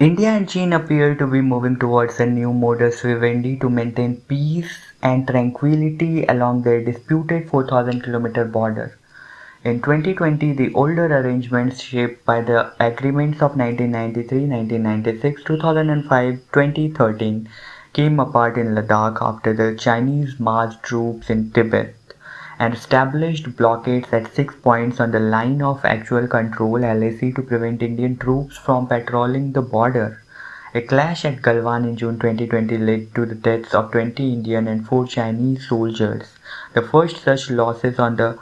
India and China appear to be moving towards a new modus vivendi to maintain peace and tranquility along their disputed 4,000 km border. In 2020, the older arrangements shaped by the agreements of 1993, 1996, 2005, 2013 came apart in Ladakh after the Chinese marched troops in Tibet and established blockades at six points on the line of actual control LAC to prevent Indian troops from patrolling the border. A clash at Galwan in June 2020 led to the deaths of 20 Indian and 4 Chinese soldiers, the first such losses on the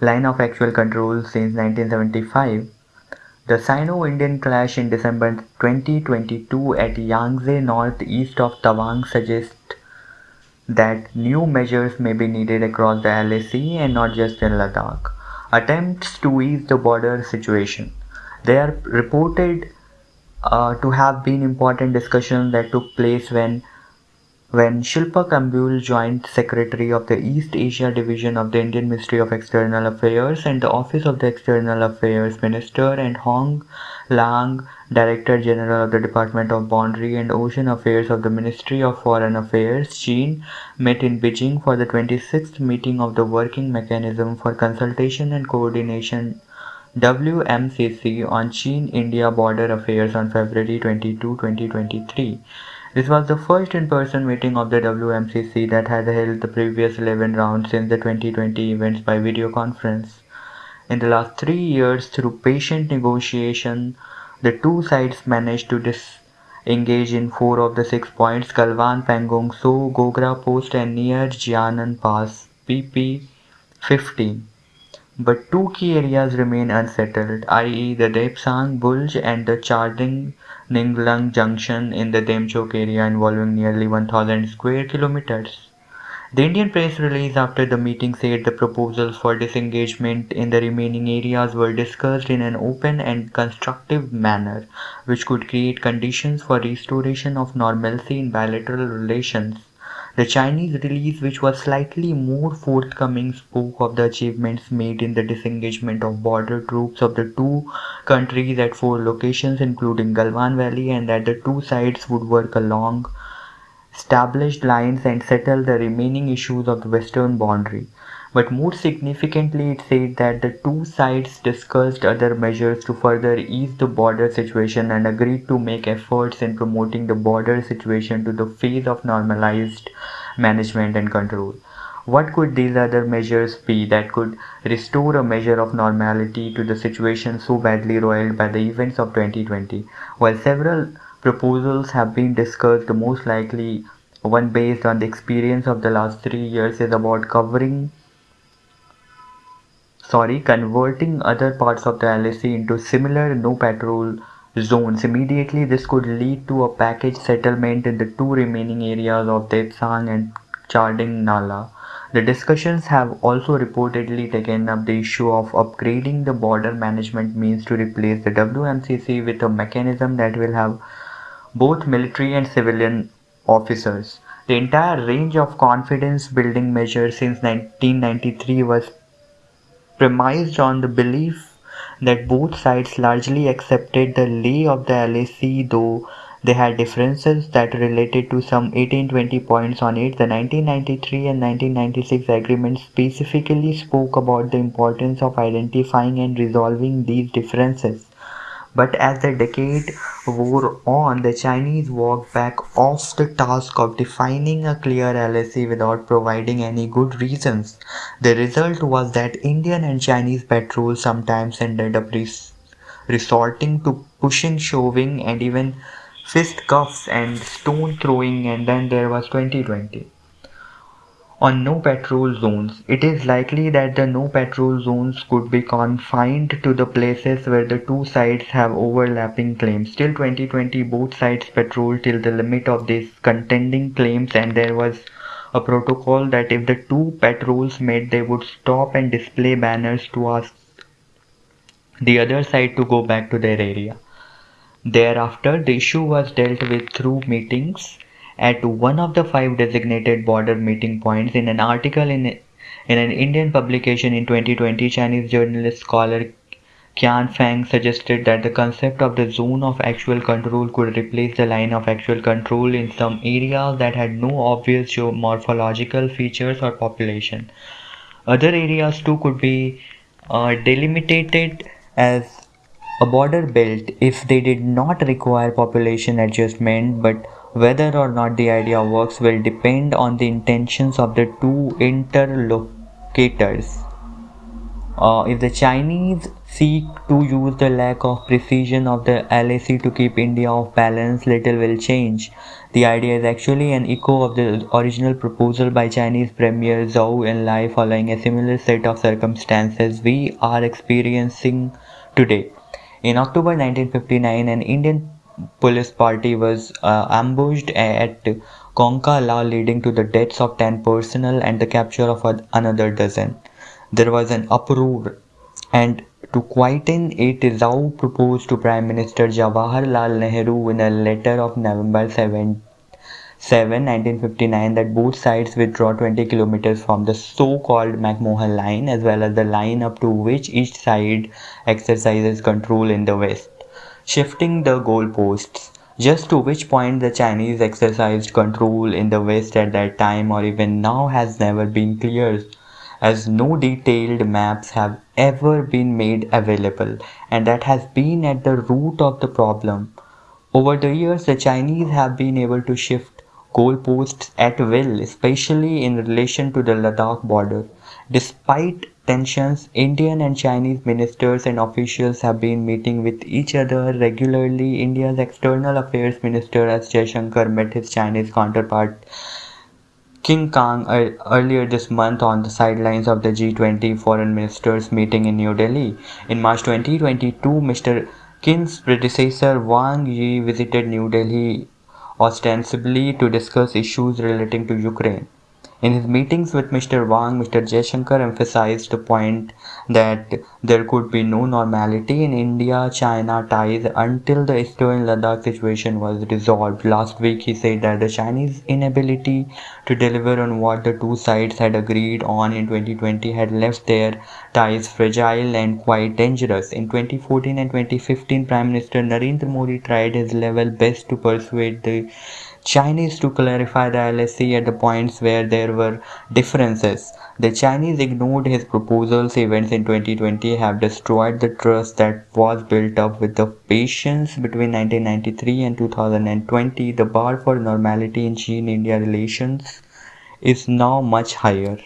line of actual control since 1975. The Sino-Indian clash in December 2022 at Yangtse northeast of Tawang suggests that new measures may be needed across the LAC and not just in Ladakh. Attempts to ease the border situation. They are reported uh, to have been important discussions that took place when when Shilpak Ambule joined Secretary of the East Asia Division of the Indian Ministry of External Affairs and the Office of the External Affairs Minister and Hong Liang, Director General of the Department of Boundary and Ocean Affairs of the Ministry of Foreign Affairs, Chin, met in Beijing for the 26th meeting of the Working Mechanism for Consultation and Coordination WMCC on Chin-India Border Affairs on February 22, 2023. This was the first in-person meeting of the WMCC that had held the previous 11 rounds since the 2020 events by video conference. In the last three years, through patient negotiation, the two sides managed to disengage in four of the six points Galwan, Pangong Tso, Gogra Post, and near Jianan Pass, PP 15. But two key areas remain unsettled, i.e., the Depsang Bulge and the Charding Ninglung Junction in the Demchok area involving nearly 1000 square kilometers. The Indian press release after the meeting said the proposals for disengagement in the remaining areas were discussed in an open and constructive manner, which could create conditions for restoration of normalcy in bilateral relations. The Chinese release, which was slightly more forthcoming, spoke of the achievements made in the disengagement of border troops of the two countries at four locations, including Galwan Valley, and that the two sides would work along established lines and settle the remaining issues of the western boundary. But more significantly, it said that the two sides discussed other measures to further ease the border situation and agreed to make efforts in promoting the border situation to the phase of normalized management and control. What could these other measures be that could restore a measure of normality to the situation so badly roiled by the events of 2020? While several proposals have been discussed, the most likely one based on the experience of the last three years is about covering sorry converting other parts of the LAC into similar no patrol zones immediately this could lead to a package settlement in the two remaining areas of Depsang and Charding Nala the discussions have also reportedly taken up the issue of upgrading the border management means to replace the WMCC with a mechanism that will have both military and civilian officers. The entire range of confidence building measures since 1993 was premised on the belief that both sides largely accepted the lay of the LAC, though they had differences that related to some 1820 points on it. The 1993 and 1996 agreements specifically spoke about the importance of identifying and resolving these differences. But as the decade wore on, the Chinese walked back off the task of defining a clear LAC without providing any good reasons. The result was that Indian and Chinese patrols sometimes ended up res- resorting to pushing, shoving, and even fisticuffs and stone throwing, and then there was 2020 on no patrol zones. It is likely that the no patrol zones could be confined to the places where the two sides have overlapping claims. Till 2020, both sides patrolled till the limit of these contending claims, and there was a protocol that if the two patrols met, they would stop and display banners to ask the other side to go back to their area. Thereafter, the issue was dealt with through meetings at one of the five designated border meeting points in an article in, in an Indian publication in 2020, Chinese journalist scholar Qian Feng suggested that the concept of the zone of actual control could replace the line of actual control in some areas that had no obvious geomorphological features or population. Other areas too could be uh, delimited as a border belt if they did not require population adjustment, but whether or not the idea works will depend on the intentions of the two interlocutors. Uh, if the Chinese seek to use the lack of precision of the LAC to keep India off balance, little will change. The idea is actually an echo of the original proposal by Chinese Premier Zhou Enlai following a similar set of circumstances we are experiencing today. In October 1959, an Indian police party was uh, ambushed at Kongka La leading to the deaths of 10 personnel and the capture of another dozen. There was an uproar and to quieten it, Zhou proposed to Prime Minister Jawaharlal Nehru in a letter of November 7, 7 1959 that both sides withdraw 20 kilometers from the so-called McMahon line as well as the line up to which each side exercises control in the west, shifting the goalposts. Just to which point the Chinese exercised control in the west at that time or even now has never been clear as no detailed maps have ever been made available and that has been at the root of the problem. Over the years, the Chinese have been able to shift goalposts at will, especially in relation to the Ladakh border. Despite tensions, Indian and Chinese ministers and officials have been meeting with each other regularly. India's External Affairs Minister S. Jaishankar met his Chinese counterpart Qin Gang uh, earlier this month on the sidelines of the G20 foreign ministers meeting in New Delhi. In March 2022, Mr. Qin's predecessor Wang Yi visited New Delhi ostensibly to discuss issues relating to Ukraine. In his meetings with Mr. Wang, Mr. Jaishankar emphasized the point that there could be no normality in India-China ties until the eastern Ladakh situation was resolved. Last week he said that the Chinese inability to deliver on what the two sides had agreed on in 2020 had left their ties fragile and quite dangerous. In 2014 and 2015, Prime Minister Narendra Modi tried his level best to persuade the Chinese to clarify the LAC at the points where there were differences. The Chinese ignored his proposals. Events in 2020 have destroyed the trust that was built up with the patience between 1993 and 2020. The bar for normality in China-India relations is now much higher.